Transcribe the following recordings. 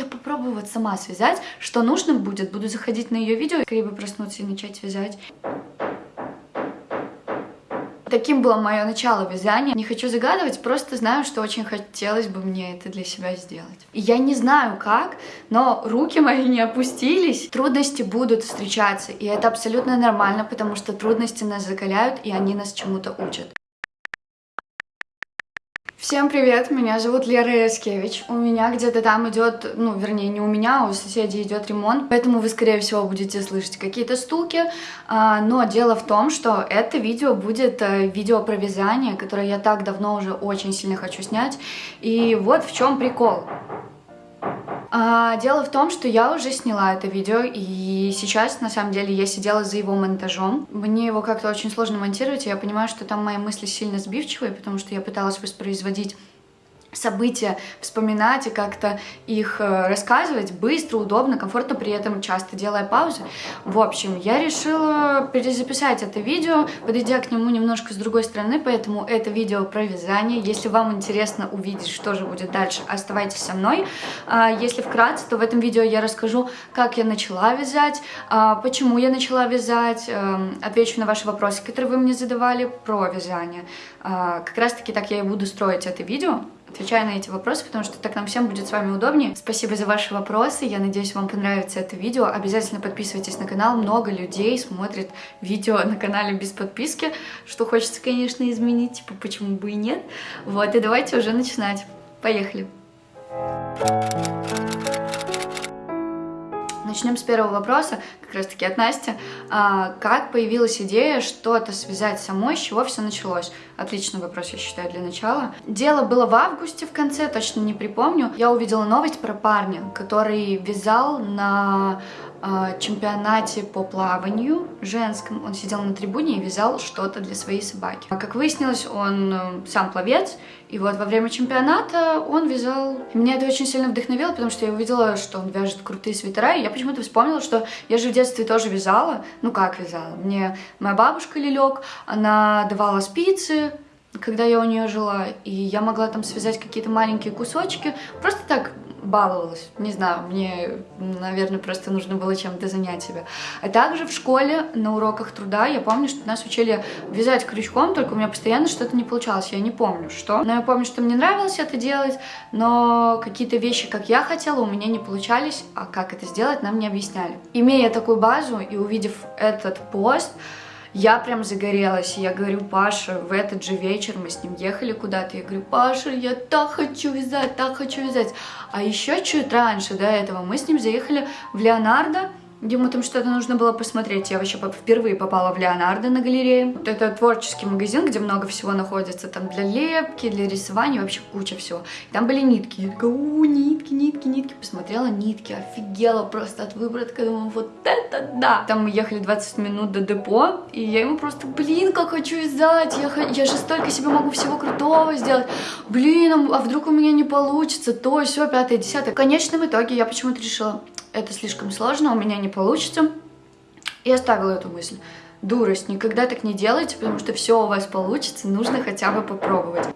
я попробую вот сама связать. Что нужно будет, буду заходить на ее видео, скорее бы проснуться и начать вязать. Таким было мое начало вязания. Не хочу загадывать, просто знаю, что очень хотелось бы мне это для себя сделать. Я не знаю как, но руки мои не опустились. Трудности будут встречаться, и это абсолютно нормально, потому что трудности нас закаляют, и они нас чему-то учат. Всем привет, меня зовут Лера Яскевич. У меня где-то там идет, ну, вернее, не у меня, а у соседей идет ремонт, поэтому вы, скорее всего, будете слышать какие-то стуки. А, но дело в том, что это видео будет э, видео про вязание, которое я так давно уже очень сильно хочу снять. И вот в чем прикол. А, дело в том, что я уже сняла это видео, и сейчас, на самом деле, я сидела за его монтажом. Мне его как-то очень сложно монтировать, и я понимаю, что там мои мысли сильно сбивчивые, потому что я пыталась воспроизводить события вспоминать и как-то их э, рассказывать быстро, удобно, комфортно, при этом часто делая паузы. В общем, я решила перезаписать это видео, подойдя к нему немножко с другой стороны, поэтому это видео про вязание. Если вам интересно увидеть, что же будет дальше, оставайтесь со мной. А, если вкратце, то в этом видео я расскажу, как я начала вязать, а, почему я начала вязать, эм, отвечу на ваши вопросы, которые вы мне задавали про вязание. А, как раз таки так я и буду строить это видео отвечаю на эти вопросы, потому что так нам всем будет с вами удобнее. Спасибо за ваши вопросы, я надеюсь, вам понравится это видео. Обязательно подписывайтесь на канал, много людей смотрит видео на канале без подписки, что хочется, конечно, изменить, типа, почему бы и нет. Вот, и давайте уже начинать. Поехали! Начнем с первого вопроса, как раз таки от Насти. А, как появилась идея что-то связать самой, с чего все началось? Отличный вопрос, я считаю, для начала. Дело было в августе в конце, точно не припомню. Я увидела новость про парня, который вязал на чемпионате по плаванию женском. Он сидел на трибуне и вязал что-то для своей собаки. А как выяснилось, он э, сам пловец, и вот во время чемпионата он вязал. Меня это очень сильно вдохновило, потому что я увидела, что он вяжет крутые свитера, и я почему-то вспомнила, что я же в детстве тоже вязала. Ну как вязала? Мне моя бабушка Лилек, она давала спицы, когда я у нее жила, и я могла там связать какие-то маленькие кусочки, просто так баловалась. Не знаю, мне, наверное, просто нужно было чем-то занять себя. А также в школе на уроках труда я помню, что нас учили вязать крючком, только у меня постоянно что-то не получалось. Я не помню, что. Но я помню, что мне нравилось это делать, но какие-то вещи, как я хотела, у меня не получались, а как это сделать, нам не объясняли. Имея такую базу и увидев этот пост, я прям загорелась, я говорю, Паша, в этот же вечер мы с ним ехали куда-то, я говорю, Паша, я так хочу вязать, так хочу вязать. А еще чуть раньше до этого мы с ним заехали в Леонардо, Ему там что-то нужно было посмотреть. Я вообще впервые попала в Леонардо на галерее. Вот это творческий магазин, где много всего находится. Там для лепки, для рисования, вообще куча всего. И там были нитки. Я такая, у, нитки, нитки, нитки. Посмотрела нитки, офигела просто от выборотка. Думаю, вот это да. Там мы ехали 20 минут до депо. И я ему просто, блин, как хочу вязать. Я, я же столько себе могу всего крутого сделать. Блин, а вдруг у меня не получится? То, все, пятое, десятое. В конечном итоге я почему-то решила, это слишком сложно, у меня не получится. И оставила эту мысль. Дурость, никогда так не делайте, потому что все у вас получится, нужно хотя бы попробовать.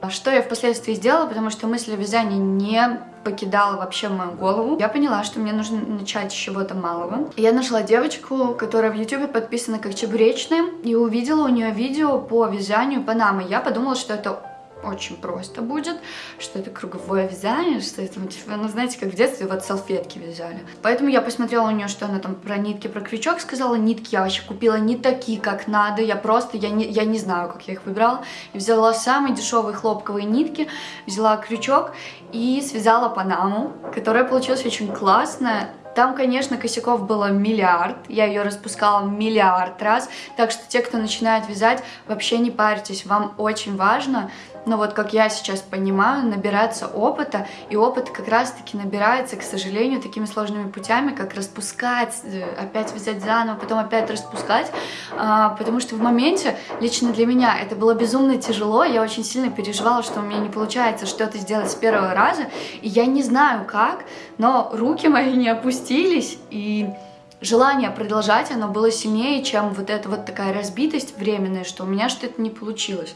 А что я впоследствии сделала, потому что мысль о вязании не покидала вообще мою голову. Я поняла, что мне нужно начать с чего-то малого. Я нашла девочку, которая в ютубе подписана как Чебуречная, и увидела у нее видео по вязанию панамы. Я подумала, что это очень просто будет, что это круговое вязание, что это, ну, типа, ну, знаете, как в детстве вот салфетки вязали. Поэтому я посмотрела у нее, что она там про нитки, про крючок сказала. Нитки я вообще купила не такие, как надо, я просто, я не, я не знаю, как я их выбрала. И взяла самые дешевые хлопковые нитки, взяла крючок и связала панаму, которая получилась очень классная. Там, конечно, косяков было миллиард, я ее распускала миллиард раз, так что те, кто начинает вязать, вообще не парьтесь, вам очень важно но вот как я сейчас понимаю, набираться опыта, и опыт как раз-таки набирается, к сожалению, такими сложными путями, как распускать, э, опять взять заново, потом опять распускать, а, потому что в моменте, лично для меня, это было безумно тяжело, я очень сильно переживала, что у меня не получается что-то сделать с первого раза, и я не знаю как, но руки мои не опустились, и желание продолжать, оно было сильнее, чем вот эта вот такая разбитость временная, что у меня что-то не получилось.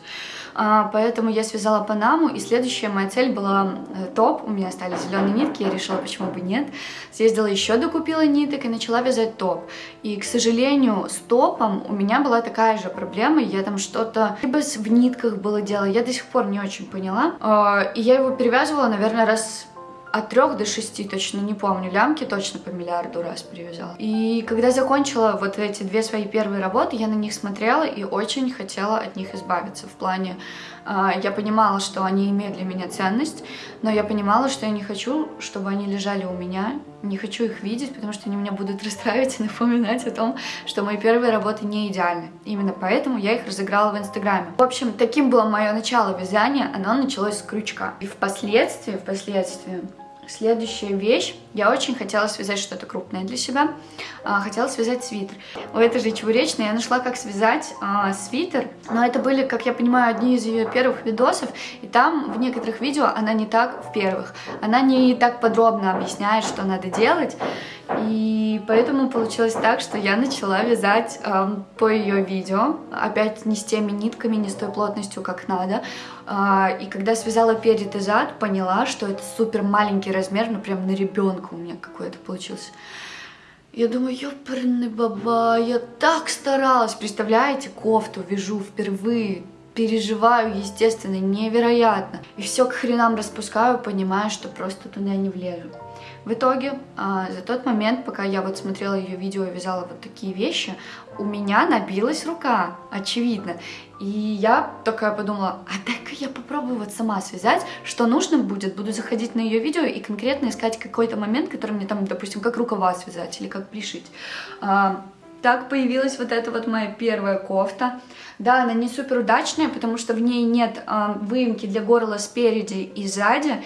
А, поэтому я связала панаму, и следующая моя цель была э, топ. У меня остались зеленые нитки, я решила, почему бы нет. Съездила еще, докупила ниток и начала вязать топ. И, к сожалению, с топом у меня была такая же проблема. Я там что-то либо в нитках было дело, я до сих пор не очень поняла. А, и я его перевязывала, наверное, раз от трех до шести, точно не помню, лямки точно по миллиарду раз привязала. И когда закончила вот эти две свои первые работы, я на них смотрела и очень хотела от них избавиться. В плане, я понимала, что они имеют для меня ценность, но я понимала, что я не хочу, чтобы они лежали у меня, не хочу их видеть, потому что они меня будут расстраивать и напоминать о том, что мои первые работы не идеальны. Именно поэтому я их разыграла в Инстаграме. В общем, таким было мое начало вязания, оно началось с крючка. И впоследствии, впоследствии, Следующая вещь. Я очень хотела связать что-то крупное для себя. А, хотела связать свитер. У этой же чебуречной я нашла, как связать а, свитер. Но это были, как я понимаю, одни из ее первых видосов. И там в некоторых видео она не так в первых. Она не так подробно объясняет, что надо делать. И поэтому получилось так, что я начала вязать э, по ее видео, опять не с теми нитками, не с той плотностью, как надо. Э, и когда связала перед и зад, поняла, что это супер маленький размер, ну прям на ребенка у меня какой-то получился. Я думаю, ёпарный баба, я так старалась, представляете, кофту вяжу впервые, переживаю, естественно, невероятно. И все к хренам распускаю, понимаю, что просто туда не влезу. В итоге, а, за тот момент, пока я вот смотрела ее видео и вязала вот такие вещи, у меня набилась рука, очевидно. И я такая подумала, а дай-ка я попробую вот сама связать, что нужно будет, буду заходить на ее видео и конкретно искать какой-то момент, который мне там, допустим, как рукава связать или как пришить. А, так появилась вот эта вот моя первая кофта. Да, она не супер удачная, потому что в ней нет э, выемки для горла спереди и сзади.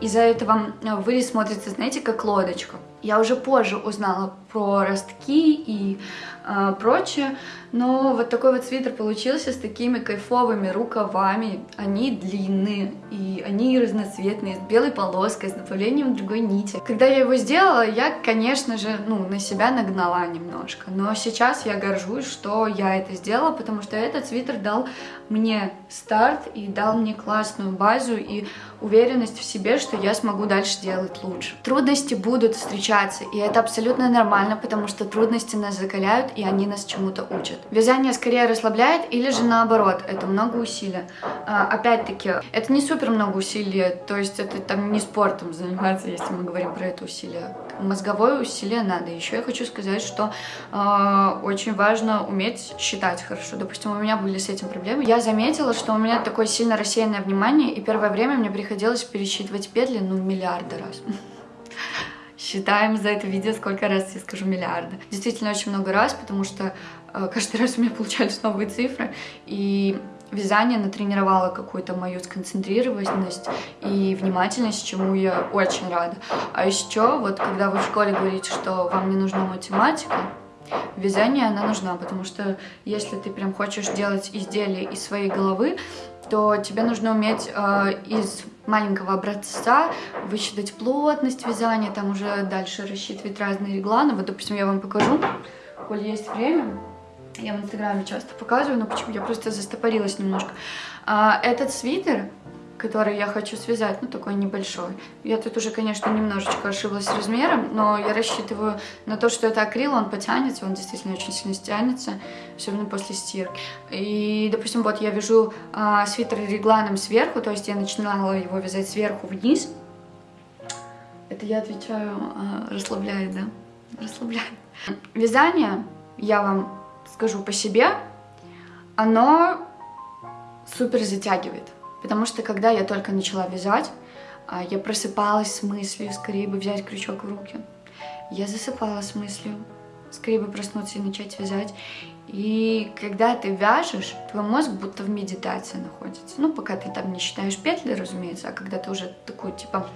Из-за этого вырез смотрится, знаете, как лодочка. Я уже позже узнала про ростки и э, прочее, но вот такой вот свитер получился с такими кайфовыми рукавами. Они длинные и они разноцветные, с белой полоской, с добавлением другой нити. Когда я его сделала, я, конечно же, ну, на себя нагнала немножко. Но сейчас я горжусь, что я это сделала, потому что этот свитер дал мне старт и дал мне классную базу и уверенность в себе, что я смогу дальше делать лучше. Трудности будут встречаться, и это абсолютно нормально, потому что трудности нас закаляют, и они нас чему-то учат. Вязание скорее расслабляет или же наоборот, это много усилий. А, Опять-таки, это не супер много усилий, то есть это там не спортом заниматься, если мы говорим про это усилие. Мозговое усилие надо. Еще я хочу сказать, что э, очень важно уметь считать хорошо. Допустим, у меня были с этим проблемы. Я заметила, что у меня такое сильно рассеянное внимание, и первое время мне приходилось пересчитывать петли, ну, миллиарды раз. Считаем за это видео, сколько раз я скажу миллиарды. Действительно, очень много раз, потому что э, каждый раз у меня получались новые цифры, и вязание натренировало какую-то мою сконцентрированность и внимательность, чему я очень рада. А еще, вот когда вы в школе говорите, что вам не нужна математика, вязание она нужна, потому что если ты прям хочешь делать изделие из своей головы, то тебе нужно уметь э, из маленького образца высчитать плотность вязания, там уже дальше рассчитывать разные регланы. Вот, допустим, я вам покажу, коль есть время. Я в инстаграме часто показываю, но почему? Я просто застопорилась немножко. А, этот свитер который я хочу связать, ну такой небольшой. Я тут уже, конечно, немножечко ошиблась размером, но я рассчитываю на то, что это акрил, он потянется, он действительно очень сильно стянется, особенно после стирки. И, допустим, вот я вяжу а, свитер регланом сверху, то есть я начинала его вязать сверху вниз. Это я отвечаю, а, расслабляет, да? Расслабляет. Вязание, я вам скажу по себе, оно супер затягивает. Потому что когда я только начала вязать, а, я просыпалась с мыслью, скорее бы взять крючок в руки. Я засыпала с мыслью, скорее бы проснуться и начать вязать. И когда ты вяжешь, твой мозг будто в медитации находится. Ну, пока ты там не считаешь петли, разумеется, а когда ты уже такую, типа,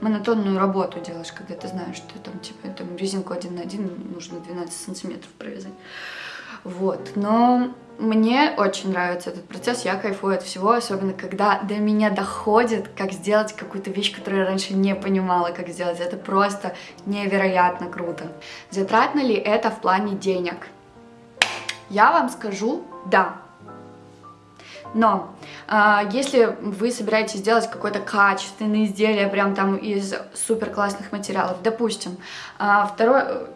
монотонную работу делаешь, когда ты знаешь, что там, типа, там резинку один на один нужно 12 сантиметров провязать. Вот, но мне очень нравится этот процесс, я кайфую от всего, особенно когда до меня доходит, как сделать какую-то вещь, которую я раньше не понимала, как сделать. Это просто невероятно круто. Затратно ли это в плане денег? Я вам скажу «да». Но э, если вы собираетесь сделать какое-то качественное изделие, прям там из супер классных материалов, допустим, э, второе,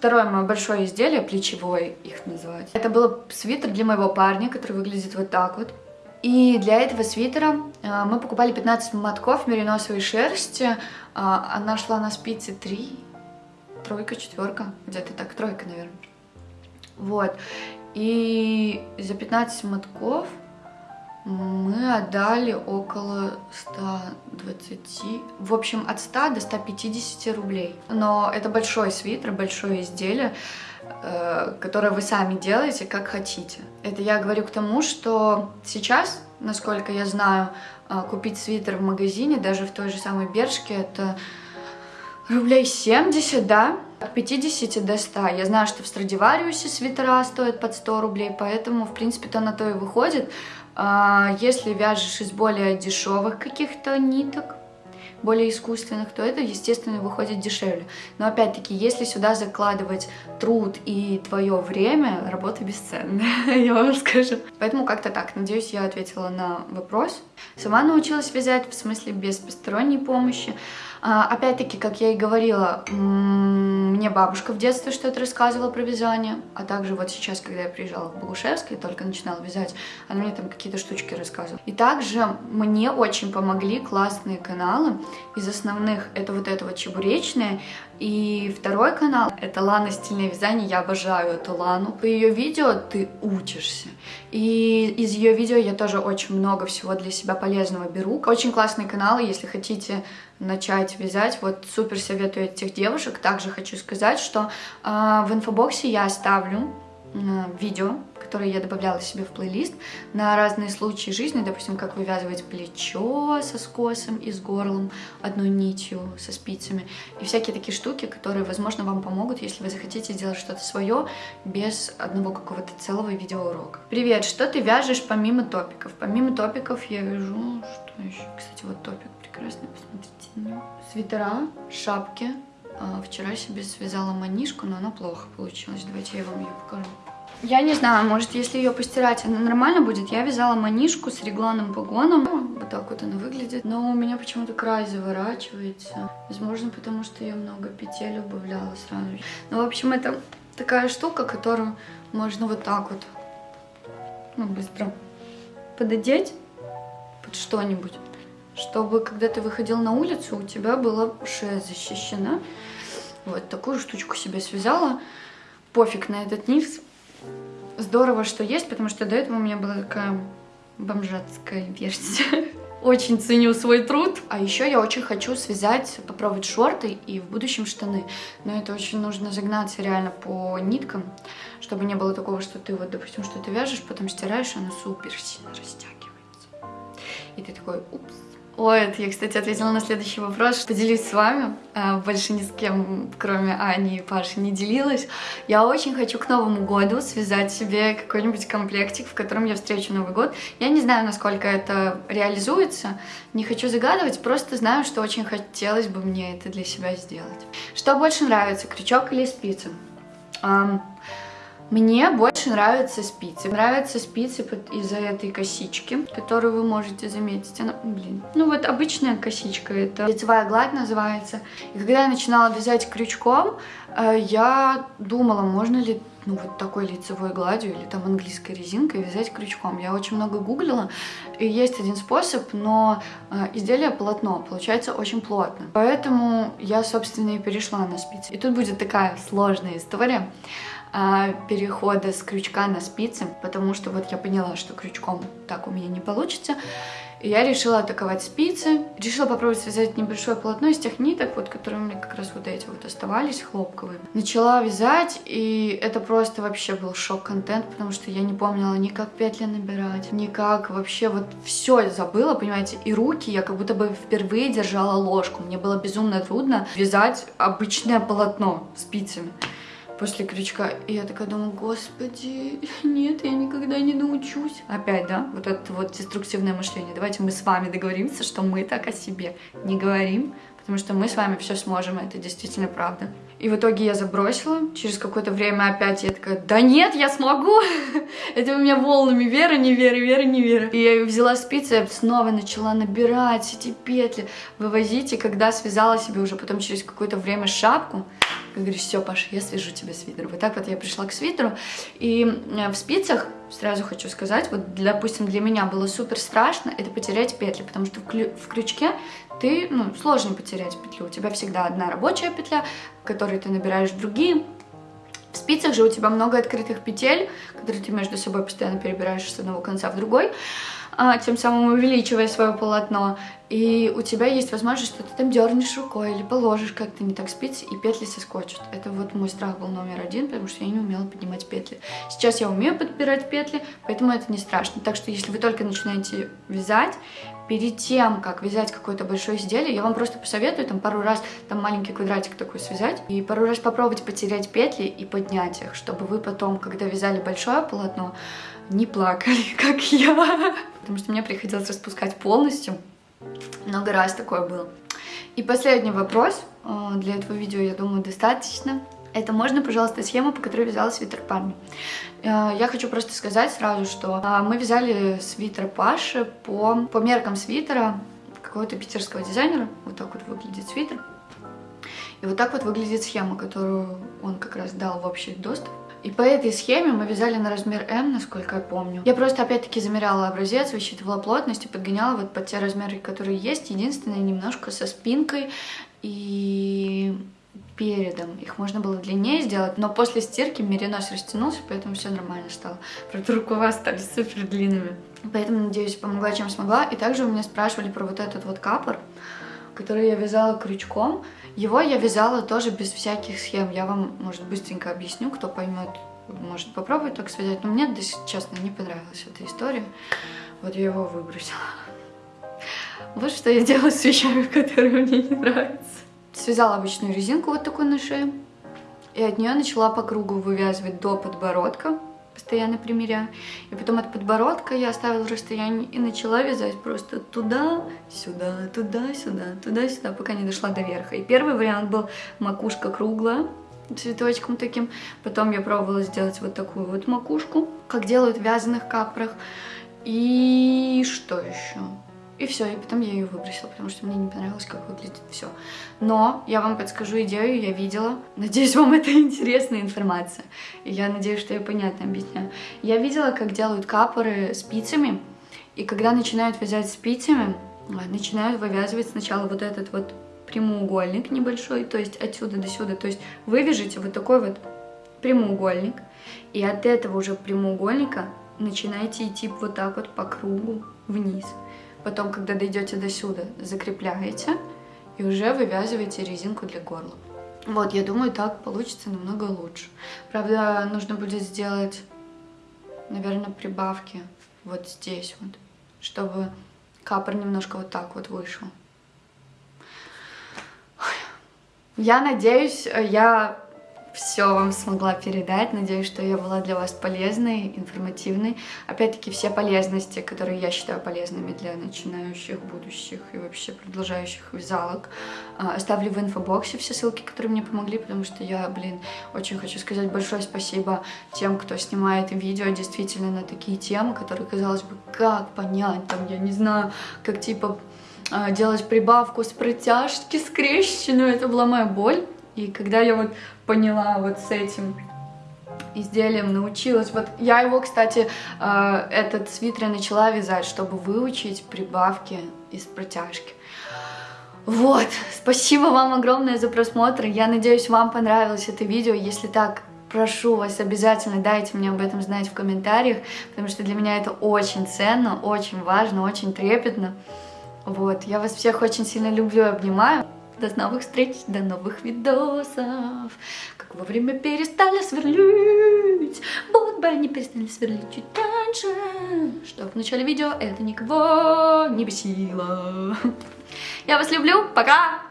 второе мое большое изделие, плечевое их называют, это был свитер для моего парня, который выглядит вот так вот. И для этого свитера э, мы покупали 15 мотков мериносовой шерсти, э, она шла на спицы 3, тройка, четверка, где-то так, тройка, наверное. Вот. И за 15 мотков мы отдали около 120, в общем, от 100 до 150 рублей. Но это большой свитер, большое изделие, э, которое вы сами делаете, как хотите. Это я говорю к тому, что сейчас, насколько я знаю, э, купить свитер в магазине, даже в той же самой Бершке, это рублей 70, да, от 50 до 100. Я знаю, что в Страдивариусе свитера стоят под 100 рублей, поэтому, в принципе-то, на то и выходит. А, если вяжешь из более дешевых каких-то ниток, более искусственных, то это, естественно, выходит дешевле. Но опять-таки, если сюда закладывать труд и твое время, работа бесценная, я вам скажу. Поэтому как-то так. Надеюсь, я ответила на вопрос. Сама научилась вязать, в смысле без посторонней помощи. А, опять-таки, как я и говорила, мне бабушка в детстве что-то рассказывала про вязание, а также вот сейчас, когда я приезжала в Богушевск и только начинала вязать, она мне там какие-то штучки рассказывала. И также мне очень помогли классные каналы. Из основных это вот это вот чебуречное, и второй канал — это Лана Стильное вязание. Я обожаю эту Лану. По ее видео ты учишься. И из ее видео я тоже очень много всего для себя полезного беру. Очень классный канал, если хотите начать вязать. Вот супер советую этих девушек. Также хочу сказать, что э, в инфобоксе я оставлю видео которые я добавляла себе в плейлист на разные случаи жизни, допустим, как вывязывать плечо со скосом и с горлом, одной нитью, со спицами, и всякие такие штуки, которые, возможно, вам помогут, если вы захотите сделать что-то свое без одного какого-то целого видеоурока. Привет, что ты вяжешь помимо топиков? Помимо топиков я вяжу, что еще? Кстати, вот топик прекрасный, посмотрите на него. Свитера, шапки, а, Вчера себе связала манишку, но она плохо получилась. Давайте я вам ее покажу. Я не знаю, может, если ее постирать, она нормально будет. Я вязала манишку с регланным погоном. Ну, вот так вот она выглядит. Но у меня почему-то край заворачивается. Возможно, потому что я много петель убавляла сразу. Ну, в общем, это такая штука, которую можно вот так вот ну, быстро пододеть под что-нибудь. Чтобы, когда ты выходил на улицу, у тебя была шея защищена. Вот такую штучку себе связала. Пофиг на этот низ здорово, что есть, потому что до этого у меня была такая бомжатская версия. Очень ценю свой труд. А еще я очень хочу связать, попробовать шорты и в будущем штаны. Но это очень нужно загнаться реально по ниткам, чтобы не было такого, что ты вот, допустим, что-то вяжешь, потом стираешь, оно супер сильно растягивается. И ты такой, упс, Ой, это я, кстати, ответила на следующий вопрос. Поделюсь с вами. А, больше ни с кем, кроме Ани и Паши, не делилась. Я очень хочу к Новому году связать себе какой-нибудь комплектик, в котором я встречу Новый год. Я не знаю, насколько это реализуется. Не хочу загадывать, просто знаю, что очень хотелось бы мне это для себя сделать. Что больше нравится, крючок или спицы? Мне больше нравятся спицы. Нравятся спицы из-за этой косички, которую вы можете заметить. Она, блин, ну вот обычная косичка, это лицевая гладь называется. И когда я начинала вязать крючком, э, я думала, можно ли ну, вот такой лицевой гладью или там английской резинкой вязать крючком. Я очень много гуглила, и есть один способ, но э, изделие полотно получается очень плотно. Поэтому я, собственно, и перешла на спицы. И тут будет такая сложная история. А, перехода с крючка на спицы, потому что вот я поняла, что крючком так у меня не получится. И я решила атаковать спицы. Решила попробовать связать небольшое полотно из тех ниток, вот, которые у меня как раз вот эти вот оставались, хлопковые. Начала вязать, и это просто вообще был шок-контент, потому что я не помнила ни как петли набирать, ни как вообще вот все забыла, понимаете, и руки я как будто бы впервые держала ложку. Мне было безумно трудно вязать обычное полотно спицами. После крючка. И я такая думаю, господи, нет, я никогда не научусь. Опять, да, вот это вот деструктивное мышление. Давайте мы с вами договоримся, что мы так о себе не говорим, потому что мы с вами все сможем, это действительно правда. И в итоге я забросила. Через какое-то время опять я такая, да нет, я смогу. Это у меня волнами вера, не вера, вера, не вера. И я взяла спицы, снова начала набирать эти петли, вывозить. И когда связала себе уже потом через какое-то время шапку, я говорю, все, Паша, я свяжу тебе свитер. Вот так вот я пришла к свитеру. И э, в спицах, сразу хочу сказать, вот, допустим, для меня было супер страшно, это потерять петли, потому что в крючке ты, ну, сложно потерять петлю. У тебя всегда одна рабочая петля, в которой ты набираешь другие. В спицах же у тебя много открытых петель, которые ты между собой постоянно перебираешь с одного конца в другой. А, тем самым увеличивая свое полотно. И у тебя есть возможность, что ты там дернешь рукой или положишь как-то не так спицы, и петли соскочат. Это вот мой страх был номер один, потому что я не умела поднимать петли. Сейчас я умею подбирать петли, поэтому это не страшно. Так что если вы только начинаете вязать, перед тем, как вязать какое-то большое изделие, я вам просто посоветую там пару раз там маленький квадратик такой связать и пару раз попробовать потерять петли и поднять их, чтобы вы потом, когда вязали большое полотно, не плакали, как я. Потому что мне приходилось распускать полностью. Много раз такое было. И последний вопрос. Э, для этого видео, я думаю, достаточно. Это можно, пожалуйста, схему, по которой вязала свитер парня. Э, я хочу просто сказать сразу, что э, мы вязали свитер Паши по, по меркам свитера какого-то питерского дизайнера. Вот так вот выглядит свитер. И вот так вот выглядит схема, которую он как раз дал в общий доступ. И по этой схеме мы вязали на размер М, насколько я помню. Я просто опять-таки замеряла образец, высчитывала плотность и подгоняла вот под те размеры, которые есть. Единственное, немножко со спинкой и передом. Их можно было длиннее сделать, но после стирки меринос растянулся, поэтому все нормально стало. Правда, рукава стали супер длинными. Поэтому, надеюсь, помогла, чем смогла. И также у меня спрашивали про вот этот вот капор, который я вязала крючком. Его я вязала тоже без всяких схем. Я вам, может, быстренько объясню, кто поймет, может попробовать так связать. Но мне, честно, не понравилась эта история. Вот я его выбросила. Вот что я делаю с вещами, которые мне не нравятся. Связала обычную резинку вот такую на шее. И от нее начала по кругу вывязывать до подбородка постоянно примеряя. И потом от подбородка я оставила расстояние и начала вязать просто туда, сюда, туда, сюда, туда, сюда, пока не дошла до верха. И первый вариант был макушка круглая, цветочком таким. Потом я пробовала сделать вот такую вот макушку, как делают в вязаных капрох. И что еще? И все, и потом я ее выбросила, потому что мне не понравилось, как выглядит все. Но я вам подскажу идею, я видела. Надеюсь, вам это интересная информация. И я надеюсь, что я понятно объясняю. Я видела, как делают капоры спицами. И когда начинают вязать спицами, а, начинают вывязывать сначала вот этот вот прямоугольник небольшой, то есть отсюда до сюда. То есть вы вяжете вот такой вот прямоугольник, и от этого уже прямоугольника начинаете идти вот так вот по кругу вниз. Потом, когда дойдете до сюда, закрепляете и уже вывязываете резинку для горла. Вот, я думаю, так получится намного лучше. Правда, нужно будет сделать, наверное, прибавки вот здесь вот, чтобы капор немножко вот так вот вышел. Я надеюсь, я все вам смогла передать. Надеюсь, что я была для вас полезной, информативной. Опять-таки, все полезности, которые я считаю полезными для начинающих, будущих и вообще продолжающих вязалок, а, оставлю в инфобоксе все ссылки, которые мне помогли, потому что я, блин, очень хочу сказать большое спасибо тем, кто снимает видео действительно на такие темы, которые, казалось бы, как понять, там, я не знаю, как типа а, делать прибавку с протяжки скрещенную, это была моя боль. И когда я вот поняла вот с этим изделием, научилась. Вот я его, кстати, э, этот свитер начала вязать, чтобы выучить прибавки из протяжки. Вот, спасибо вам огромное за просмотр. Я надеюсь, вам понравилось это видео. Если так, прошу вас, обязательно дайте мне об этом знать в комментариях, потому что для меня это очень ценно, очень важно, очень трепетно. Вот, я вас всех очень сильно люблю и обнимаю. До новых встреч, до новых видосов. Как вовремя перестали сверлить. Будто бы они перестали сверлить чуть раньше. Что в начале видео это никого не бесило. Я вас люблю. Пока!